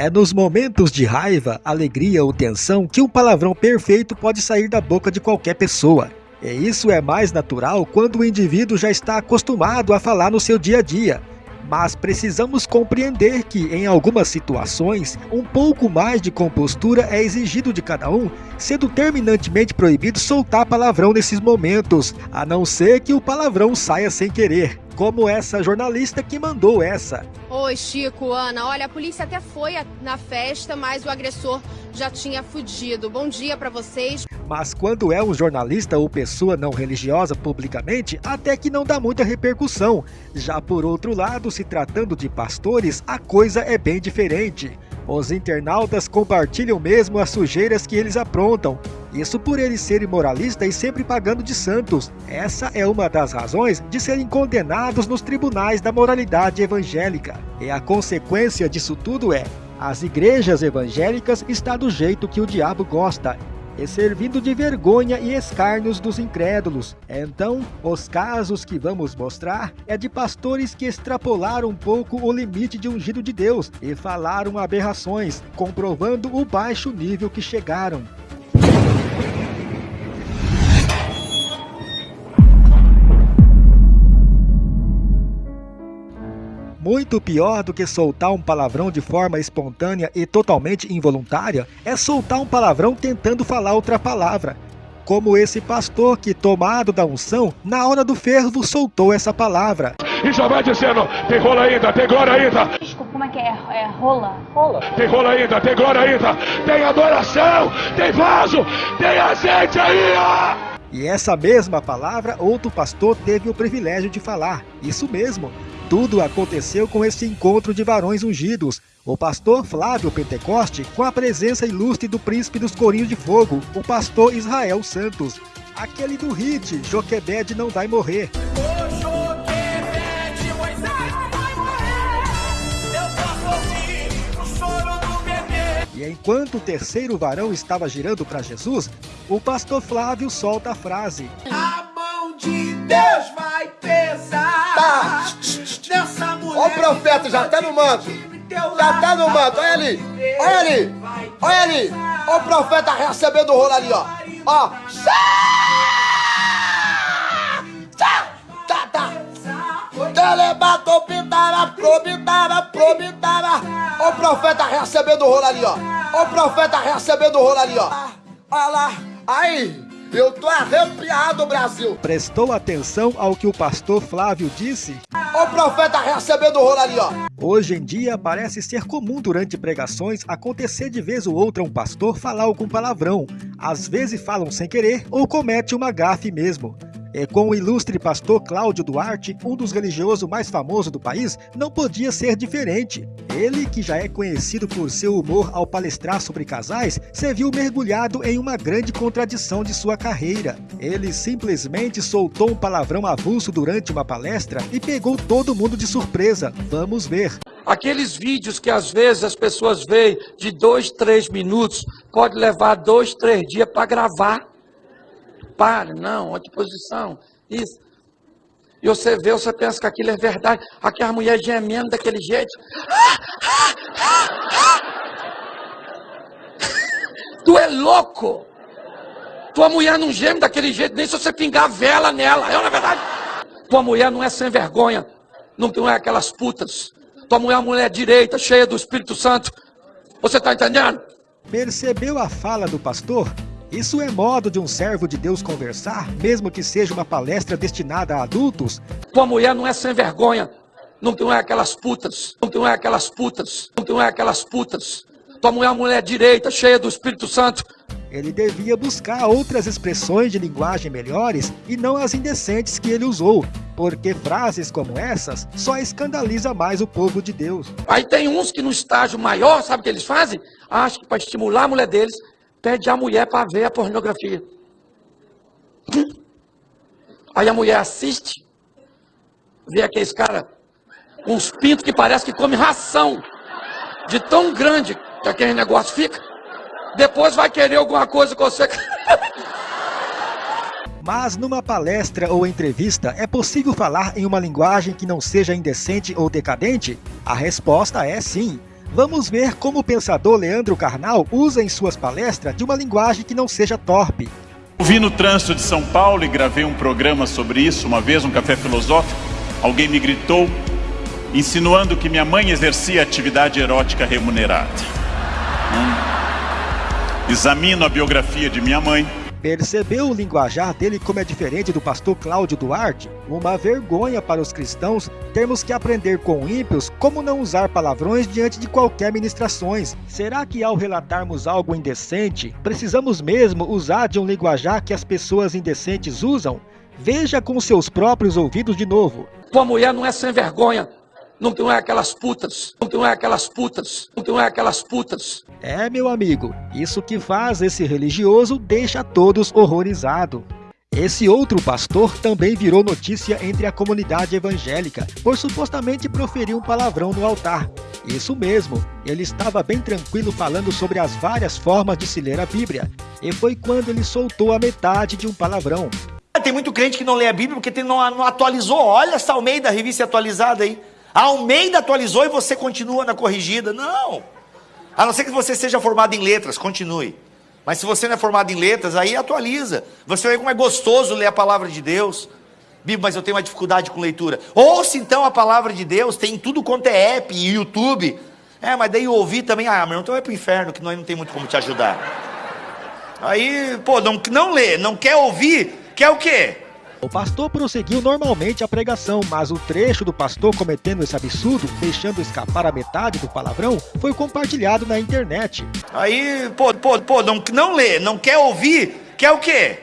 É nos momentos de raiva, alegria ou tensão que um palavrão perfeito pode sair da boca de qualquer pessoa. E isso é mais natural quando o indivíduo já está acostumado a falar no seu dia a dia. Mas precisamos compreender que, em algumas situações, um pouco mais de compostura é exigido de cada um, sendo terminantemente proibido soltar palavrão nesses momentos, a não ser que o palavrão saia sem querer como essa jornalista que mandou essa. Oi, Chico, Ana. Olha, a polícia até foi na festa, mas o agressor já tinha fugido. Bom dia para vocês. Mas quando é um jornalista ou pessoa não religiosa publicamente, até que não dá muita repercussão. Já por outro lado, se tratando de pastores, a coisa é bem diferente. Os internautas compartilham mesmo as sujeiras que eles aprontam. Isso por eles serem moralistas e sempre pagando de santos. Essa é uma das razões de serem condenados nos tribunais da moralidade evangélica. E a consequência disso tudo é, as igrejas evangélicas está do jeito que o diabo gosta, e servindo de vergonha e escárnios dos incrédulos. Então, os casos que vamos mostrar é de pastores que extrapolaram um pouco o limite de ungido de Deus e falaram aberrações, comprovando o baixo nível que chegaram. Muito pior do que soltar um palavrão de forma espontânea e totalmente involuntária é soltar um palavrão tentando falar outra palavra. Como esse pastor que, tomado da unção, na hora do fervo soltou essa palavra. E já vai dizendo: tem rola ainda, tem glória ainda. Desculpa, como é que é? É rola? Rola. Tem rola ainda, tem glória ainda. Tem adoração, tem vaso, tem azeite aí, ó. E essa mesma palavra outro pastor teve o privilégio de falar. Isso mesmo, tudo aconteceu com esse encontro de varões ungidos. O pastor Flávio Pentecoste, com a presença ilustre do príncipe dos Corinhos de Fogo, o pastor Israel Santos. Aquele do hit, Joquebed não vai morrer. E enquanto o terceiro varão estava girando para Jesus, o pastor Flávio solta a frase: A mão de Deus vai pesar. Tá. O profeta, já tá no manto. Já tá no manto, olha ali. Olha ali. Olha ali. Olha o profeta recebendo o rolo ali, ó. Ó. Tá, tá. Telebatou, pintava, probitava, probitava. Olha o profeta recebendo o rolo ali, ó. Olha o profeta recebendo o rolo ali, ó. Olha lá. Aí. Eu tô arrepiado, Brasil. Prestou atenção ao que o pastor Flávio disse? O profeta recebendo o rolo ali, ó. Hoje em dia parece ser comum durante pregações acontecer de vez ou outra um pastor falar algum palavrão. Às vezes falam sem querer ou comete uma gafe mesmo. É, com o ilustre pastor Cláudio Duarte, um dos religiosos mais famosos do país, não podia ser diferente. Ele, que já é conhecido por seu humor ao palestrar sobre casais, se viu mergulhado em uma grande contradição de sua carreira. Ele simplesmente soltou um palavrão avulso durante uma palestra e pegou todo mundo de surpresa. Vamos ver. Aqueles vídeos que às vezes as pessoas veem de dois, três minutos, pode levar dois, três dias para gravar pare, não, outra posição, isso. E você vê, você pensa que aquilo é verdade. Aqui a mulher gemendo daquele jeito. Tu é louco. Tua mulher não geme daquele jeito, nem se você pingar vela nela. É na é verdade. Tua mulher não é sem vergonha. Não, não é aquelas putas. Tua mulher é uma mulher direita, cheia do Espírito Santo. Você está entendendo? Percebeu a fala do pastor? Isso é modo de um servo de Deus conversar, mesmo que seja uma palestra destinada a adultos? Tua mulher não é sem vergonha. Não, não é aquelas putas. Não, não é aquelas putas. Não, não é aquelas putas. Tua mulher é uma mulher direita, cheia do Espírito Santo. Ele devia buscar outras expressões de linguagem melhores e não as indecentes que ele usou, porque frases como essas só escandaliza mais o povo de Deus. Aí tem uns que no estágio maior, sabe o que eles fazem? Acham que para estimular a mulher deles, pede a mulher para ver a pornografia. Aí a mulher assiste, vê aqueles cara com uns pintos que parece que come ração, de tão grande que aquele negócio fica. Depois vai querer alguma coisa com você. Mas numa palestra ou entrevista, é possível falar em uma linguagem que não seja indecente ou decadente? A resposta é sim. Vamos ver como o pensador Leandro Carnal usa em suas palestras de uma linguagem que não seja torpe. Vi no trânsito de São Paulo e gravei um programa sobre isso uma vez, um café filosófico. Alguém me gritou, insinuando que minha mãe exercia atividade erótica remunerada. Hum. Examino a biografia de minha mãe Percebeu o linguajar dele como é diferente do pastor Cláudio Duarte? Uma vergonha para os cristãos termos que aprender com ímpios como não usar palavrões diante de qualquer ministrações. Será que ao relatarmos algo indecente, precisamos mesmo usar de um linguajar que as pessoas indecentes usam? Veja com seus próprios ouvidos de novo. Tua mulher não é sem vergonha, não é aquelas putas, não é aquelas putas, não é aquelas putas. É, meu amigo, isso que faz esse religioso deixa todos horrorizados. Esse outro pastor também virou notícia entre a comunidade evangélica por supostamente proferir um palavrão no altar. Isso mesmo, ele estava bem tranquilo falando sobre as várias formas de se ler a Bíblia, e foi quando ele soltou a metade de um palavrão. Tem muito crente que não lê a Bíblia porque tem, não, não atualizou. Olha essa Almeida, revista atualizada aí. A Almeida atualizou e você continua na corrigida. Não. A não ser que você seja formado em letras, continue. Mas se você não é formado em letras, aí atualiza. Você ver como é gostoso ler a palavra de Deus. Bíblia, mas eu tenho uma dificuldade com leitura. Ouça então a palavra de Deus, tem tudo quanto é app e YouTube. É, mas daí eu ouvi também, ah, meu, então vai pro inferno, que nós não tem muito como te ajudar. Aí, pô, não, não lê, não quer ouvir, quer o quê? O pastor prosseguiu normalmente a pregação, mas o trecho do pastor cometendo esse absurdo, deixando escapar a metade do palavrão, foi compartilhado na internet. Aí, pô, pô, pô, não, não lê, não quer ouvir, quer o quê?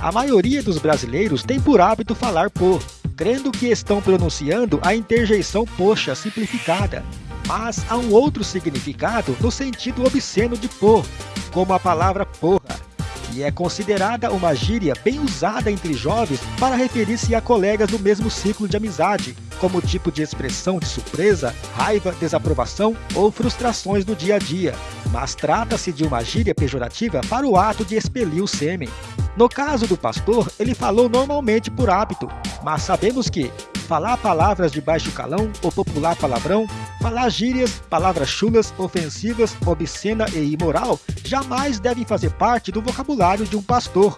A maioria dos brasileiros tem por hábito falar por, crendo que estão pronunciando a interjeição poxa simplificada. Mas há um outro significado no sentido obsceno de por, como a palavra porra e é considerada uma gíria bem usada entre jovens para referir-se a colegas do mesmo ciclo de amizade, como tipo de expressão de surpresa, raiva, desaprovação ou frustrações no dia a dia. Mas trata-se de uma gíria pejorativa para o ato de expelir o sêmen. No caso do pastor, ele falou normalmente por hábito, mas sabemos que falar palavras de baixo calão ou popular palavrão, falar gírias, palavras chulas, ofensivas, obscena e imoral jamais devem fazer parte do vocabulário de um pastor.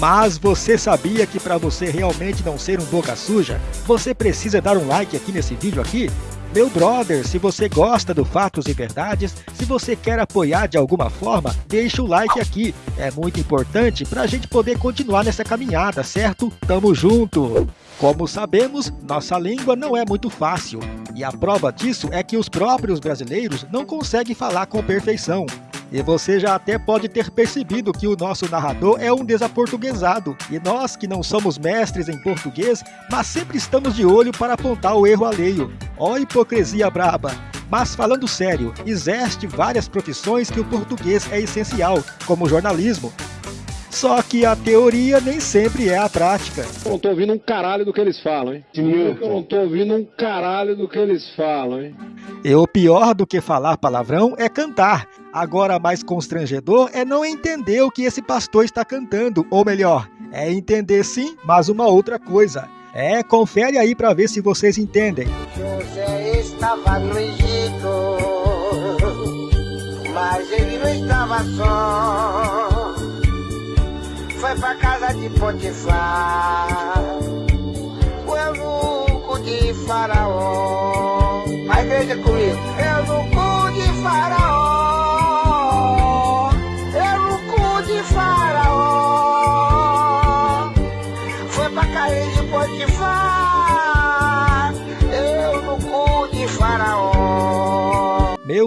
Mas você sabia que para você realmente não ser um boca suja, você precisa dar um like aqui nesse vídeo aqui? Meu brother, se você gosta do Fatos e Verdades, se você quer apoiar de alguma forma, deixa o like aqui. É muito importante para a gente poder continuar nessa caminhada, certo? Tamo junto! Como sabemos, nossa língua não é muito fácil. E a prova disso é que os próprios brasileiros não conseguem falar com perfeição. E você já até pode ter percebido que o nosso narrador é um desaportuguesado, e nós que não somos mestres em português, mas sempre estamos de olho para apontar o erro alheio. Ó hipocrisia braba! Mas falando sério, existe várias profissões que o português é essencial, como jornalismo, só que a teoria nem sempre é a prática. Eu não tô ouvindo um caralho do que eles falam, hein? Eu não tô ouvindo um caralho do que eles falam, hein? E o pior do que falar palavrão é cantar. Agora, mais constrangedor é não entender o que esse pastor está cantando, ou melhor, é entender sim, mas uma outra coisa. É, confere aí para ver se vocês entendem. José estava no Egito, mas ele não estava só foi pra casa de Potifar, o eunuco de Faraó. Mas veja comigo, eunuco de Faraó,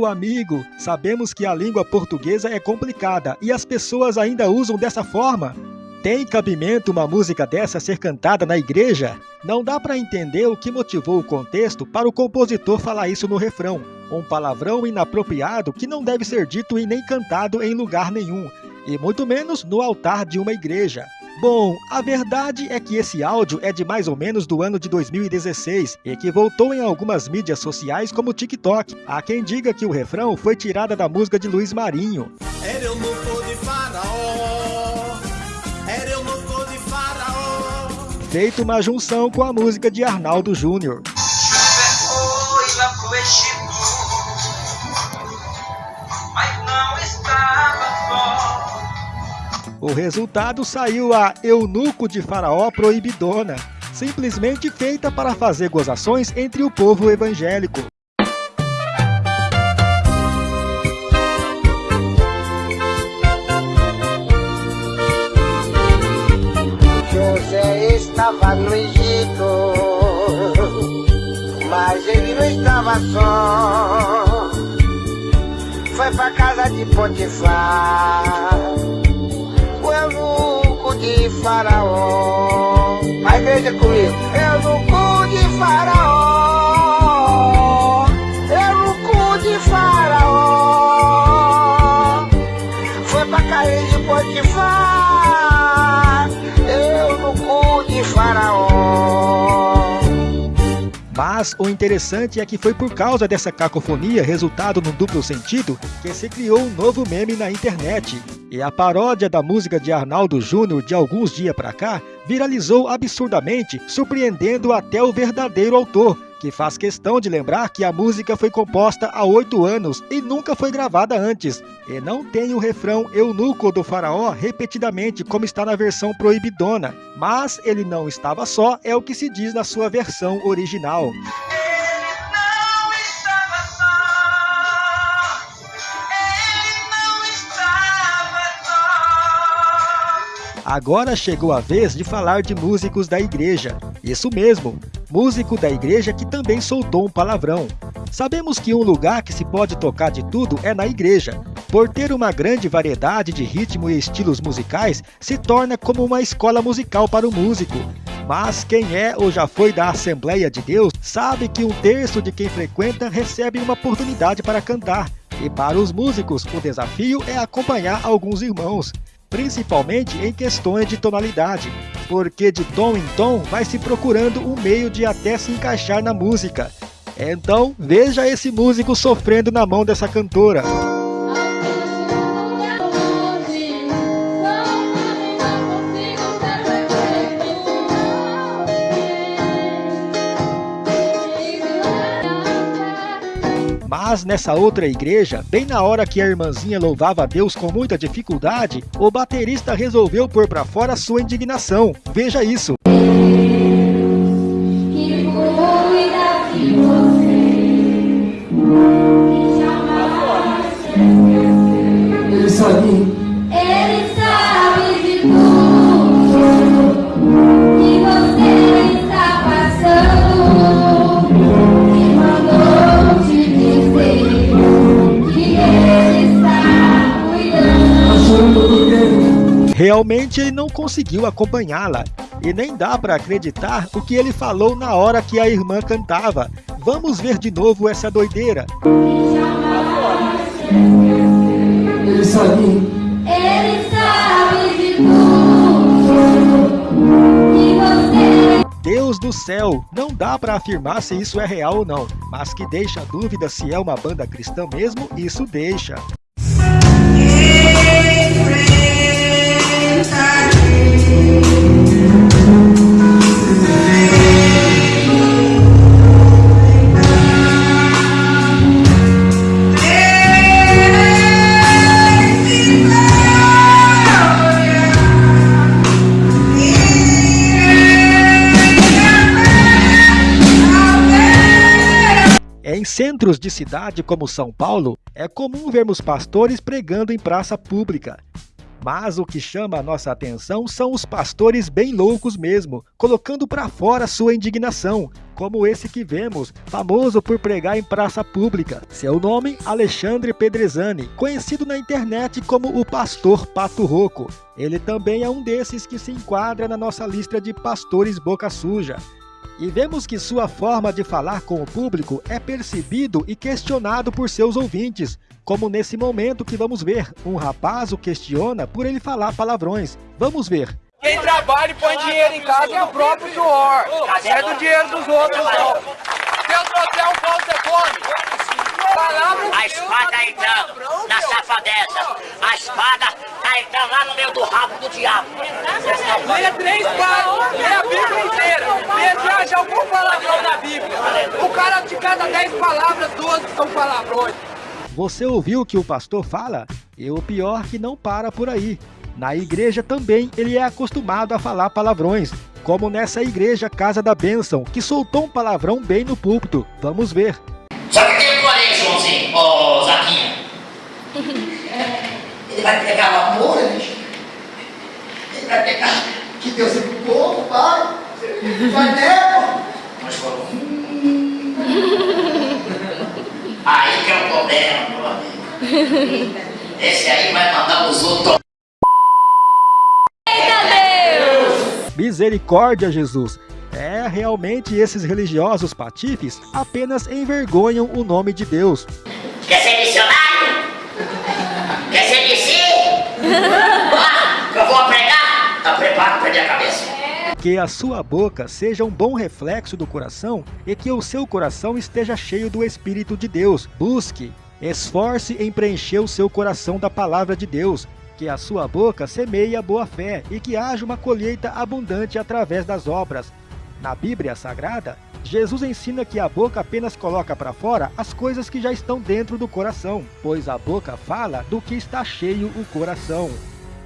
Meu amigo, sabemos que a língua portuguesa é complicada e as pessoas ainda usam dessa forma. Tem cabimento uma música dessa ser cantada na igreja? Não dá para entender o que motivou o contexto para o compositor falar isso no refrão. Um palavrão inapropriado que não deve ser dito e nem cantado em lugar nenhum, e muito menos no altar de uma igreja. Bom, a verdade é que esse áudio é de mais ou menos do ano de 2016 e que voltou em algumas mídias sociais como o TikTok. Há quem diga que o refrão foi tirada da música de Luiz Marinho. Era eu de faraó, era eu de faraó. Feito uma junção com a música de Arnaldo Júnior. O resultado saiu a Eunuco de Faraó Proibidona, simplesmente feita para fazer gozações entre o povo evangélico. José estava no Egito, mas ele não estava só. Foi pra casa de Potifar, Faraó. Mas veja comigo, eunuco de Faraó, eunuco de Faraó. Foi pra casa de Potifar, eunuco de Faraó. Mas o interessante é que foi por causa dessa cacofonia, resultado num duplo sentido, que se criou um novo meme na internet. E a paródia da música de Arnaldo Júnior de alguns dias pra cá viralizou absurdamente, surpreendendo até o verdadeiro autor, que faz questão de lembrar que a música foi composta há oito anos e nunca foi gravada antes, e não tem o refrão eunuco do faraó repetidamente como está na versão proibidona, mas ele não estava só, é o que se diz na sua versão original. Agora chegou a vez de falar de músicos da igreja. Isso mesmo, músico da igreja que também soltou um palavrão. Sabemos que um lugar que se pode tocar de tudo é na igreja. Por ter uma grande variedade de ritmo e estilos musicais, se torna como uma escola musical para o músico. Mas quem é ou já foi da Assembleia de Deus sabe que um terço de quem frequenta recebe uma oportunidade para cantar. E para os músicos, o desafio é acompanhar alguns irmãos principalmente em questões de tonalidade, porque de tom em tom vai se procurando um meio de até se encaixar na música. Então, veja esse músico sofrendo na mão dessa cantora. Mas nessa outra igreja, bem na hora que a irmãzinha louvava a Deus com muita dificuldade, o baterista resolveu pôr para fora sua indignação. Veja isso. Realmente ele não conseguiu acompanhá-la. E nem dá para acreditar o que ele falou na hora que a irmã cantava. Vamos ver de novo essa doideira. Ele sabe. Ele sabe de tudo você Deus do céu, não dá para afirmar se isso é real ou não, mas que deixa dúvida se é uma banda cristã mesmo, isso deixa. Em centros de cidade como São Paulo, é comum vermos pastores pregando em praça pública. Mas o que chama a nossa atenção são os pastores bem loucos mesmo, colocando para fora sua indignação, como esse que vemos, famoso por pregar em praça pública. Seu nome, Alexandre Pedrezani, conhecido na internet como o Pastor Pato Roco. Ele também é um desses que se enquadra na nossa lista de pastores boca suja. E vemos que sua forma de falar com o público é percebido e questionado por seus ouvintes, como nesse momento que vamos ver, um rapaz o questiona por ele falar palavrões. Vamos ver. Quem trabalha e põe dinheiro em casa é o próprio suor. Não é do dinheiro dos outros, não. Se eu trouxer um pão, você come. Palavra A espada entrando na safadeza. A espada tá entrando lá no meio do rabo do diabo. Leia três páginas, leia a Bíblia inteira. Leia se acha algum palavrão na Bíblia. O cara de cada dez palavras, duas são palavrões. Você ouviu o que o pastor fala? E o pior que não para por aí. Na igreja também ele é acostumado a falar palavrões, como nessa igreja Casa da Bênção, que soltou um palavrão bem no púlpito. Vamos ver. Só que tem um porém, Joãozinho, ô Zaquinha. Ele vai pegar o amor, bicho. Ele vai pegar que Deus é pro povo, pai. Vai mesmo. Mas falou. "Hum." Aí que é o problema, meu amigo. Esse aí vai mandar os outros. Misericórdia, Jesus! É, realmente esses religiosos patifes apenas envergonham o nome de Deus. Quer ser missionário? Quer ser discípulo? Eu vou pregar? Tá preparado perder a cabeça? Que a sua boca seja um bom reflexo do coração e que o seu coração esteja cheio do Espírito de Deus. Busque, esforce em preencher o seu coração da palavra de Deus. Que a sua boca semeie a boa fé e que haja uma colheita abundante através das obras. Na Bíblia Sagrada, Jesus ensina que a boca apenas coloca para fora as coisas que já estão dentro do coração, pois a boca fala do que está cheio o coração.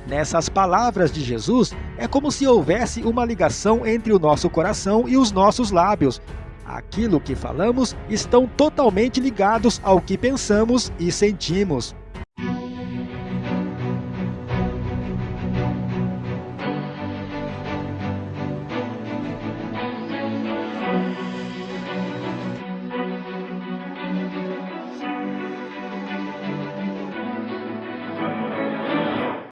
Nessas palavras de Jesus, é como se houvesse uma ligação entre o nosso coração e os nossos lábios. Aquilo que falamos estão totalmente ligados ao que pensamos e sentimos.